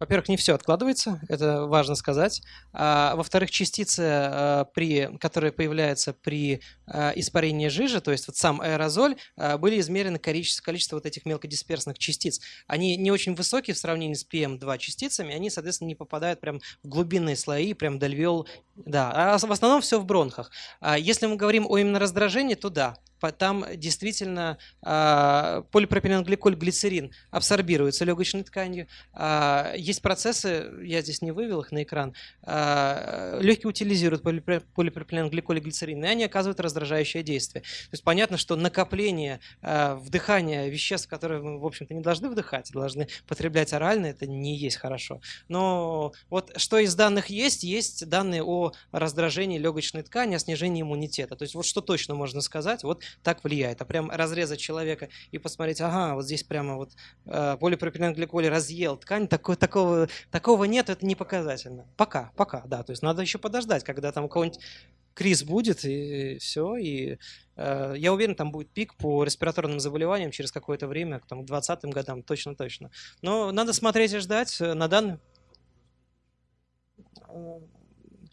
Во-первых, не все откладывается, это важно сказать. А, во-вторых, частицы, а, при, которые появляются при а, испарении жижи, то есть вот сам аэрозоль, а, были измерены количество, количество вот этих мелкодисперсных частиц. Они не очень высокие в сравнении с PM2 частицами, они, соответственно, не попадают прям в глубинные слои, прям до львел. Да, а в основном все в бронхах. А если мы говорим о именно раздражении, то да, там действительно э, полипропиленгликоль, глицерин абсорбируется легочной тканью. Э, есть процессы, я здесь не вывел их на экран, э, легкие утилизируют полипропиленгликоль глицерин, и они оказывают раздражающее действие. То есть понятно, что накопление вдыхания веществ, которые мы, в общем-то, не должны вдыхать, должны потреблять орально, это не есть хорошо. Но вот что из данных есть, есть данные о раздражении легочной ткани, о снижении иммунитета. То есть вот что точно можно сказать, вот так влияет. А прям разрезать человека и посмотреть, ага, вот здесь прямо вот э, полипропиленгликоль разъел ткань, такого, такого, такого нет, это не показательно. Пока, пока, да. То есть надо еще подождать, когда там у кого-нибудь криз будет, и все. И э, я уверен, там будет пик по респираторным заболеваниям через какое-то время, там, к 20 годам, точно-точно. Но надо смотреть и ждать. На данный... Э,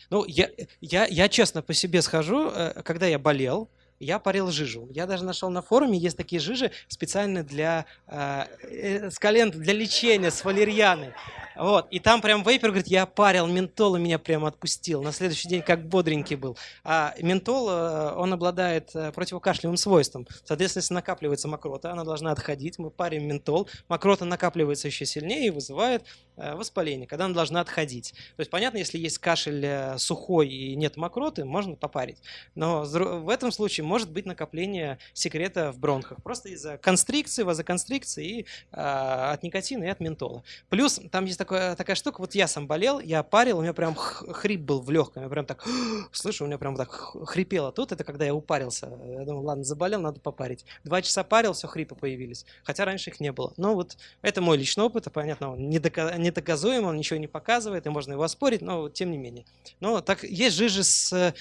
ну, я, я, я честно по себе схожу, э, когда я болел, я парил жижу. Я даже нашел на форуме, есть такие жижи специально для э, э, скалент, для лечения с валерьяной. Вот. И там прям вейпер говорит, я парил ментол, и меня прям отпустил. На следующий день как бодренький был. А ментол, э, он обладает э, противокашлевым свойством. Соответственно, если накапливается мокрота, она должна отходить. Мы парим ментол. Мокрота накапливается еще сильнее и вызывает воспаление, когда она должна отходить. То есть, понятно, если есть кашель сухой и нет мокроты, можно попарить. Но в этом случае может быть накопление секрета в бронхах. Просто из-за констрикции, вазоконстрикции и от никотина и от ментола. Плюс там есть такой такая, штука, вот я сам болел, я парил, у меня прям хрип был в легком, я прям так, слышу, у меня прям так хрипело тут, это когда я упарился. Я думал, ладно, заболел, надо попарить. Два часа парил, все, хрипы появились. Хотя раньше их не было. Ну вот, это мой личный опыт, понятно, он недоказуем, он ничего не показывает, и можно его оспорить, но тем не менее. Но так, есть жижи с, э,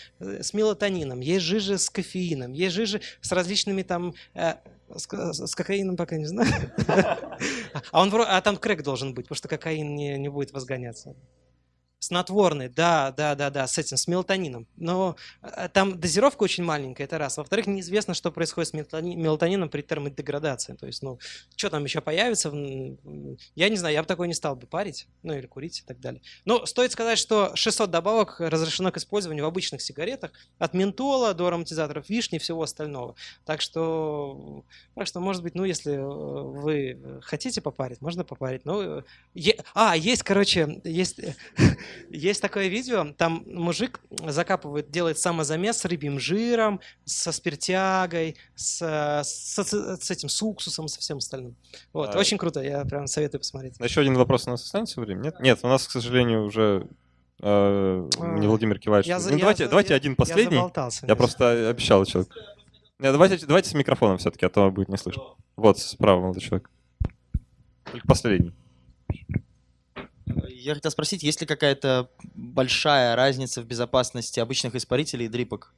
с мелатонином, есть жижи с кофеином, есть жижи с различными там э, с, с кокаином пока не знаю. А, он, а там крэк должен быть, потому что кокаин не, не будет возгоняться. Снотворный, да, да, да, да, с этим, с мелатонином. Но э, там дозировка очень маленькая, это раз. Во-вторых, неизвестно, что происходит с мелатонином при термодеградации. То есть, ну, что там еще появится, я не знаю, я бы такой не стал бы парить, ну, или курить и так далее. Но стоит сказать, что 600 добавок разрешено к использованию в обычных сигаретах, от ментола до ароматизаторов вишни и всего остального. Так что, так что, может быть, ну, если э, вы хотите попарить, можно попарить. Ну, е... А, есть, короче, есть Есть такое видео, там мужик закапывает, делает самозамес с рыбьим жиром, со спиртягой, с, с, с этим, с уксусом, со всем остальным. Вот, а... очень круто, я прям советую посмотреть. Еще один вопрос у нас останется время? Нет? Нет, у нас, к сожалению, уже э, не Владимир кивает. Я, ну, я, давайте, я, давайте один последний. Я, я просто обещал человек. Нет, давайте, давайте с микрофоном все-таки, а то будет не слышно. Вот, справа молодой человек. Только последний. Я хотел спросить, есть ли какая-то большая разница в безопасности обычных испарителей и дрипок?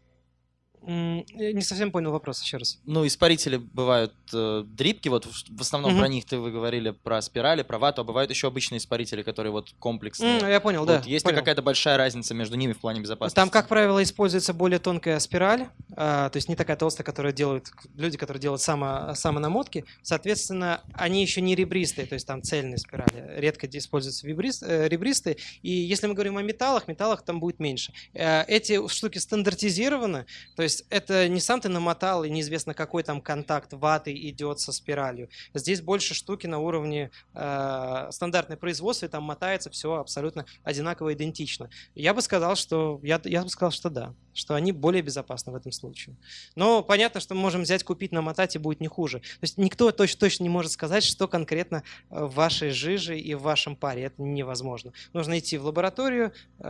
Не совсем понял вопрос еще раз. Ну, испарители бывают э, дрипки, вот в, основном угу. про них ты вы говорили про спирали, про вату, а бывают еще обычные испарители, которые вот комплексные. Mm, я понял, вот, да. Есть понял. ли какая-то большая разница между ними в плане безопасности? Там, как правило, используется более тонкая спираль, а, то есть не такая толстая, которую делают люди, которые делают само, самонамотки. Соответственно, они еще не ребристые, то есть там цельные спирали. Редко используются вибрист, э, ребристые. И если мы говорим о металлах, металлах там будет меньше. Э, эти штуки стандартизированы, то есть есть это не сам ты намотал, и неизвестно, какой там контакт ваты идет со спиралью. Здесь больше штуки на уровне э, стандартной производства, и там мотается все абсолютно одинаково, идентично. Я бы сказал, что я, я бы сказал, что да, что они более безопасны в этом случае. Но понятно, что мы можем взять, купить, намотать, и будет не хуже. То есть никто точно, точно не может сказать, что конкретно э, в вашей жиже и в вашем паре. Это невозможно. Нужно идти в лабораторию, э,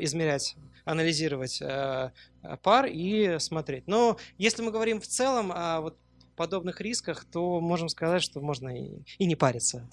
измерять, анализировать э, пар и смотреть. Но если мы говорим в целом о вот подобных рисках, то можем сказать, что можно и, и не париться.